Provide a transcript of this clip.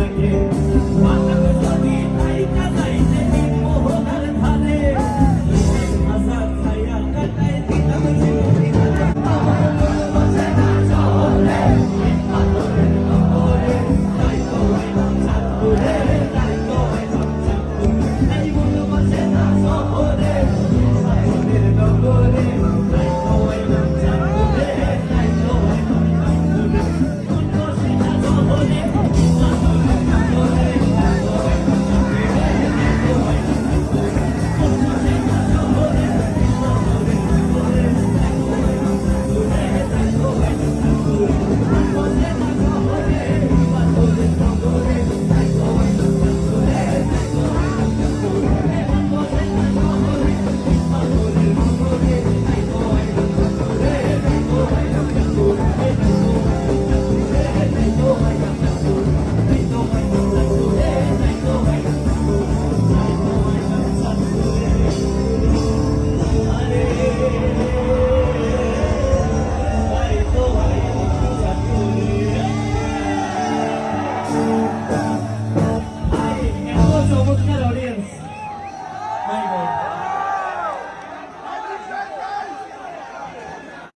again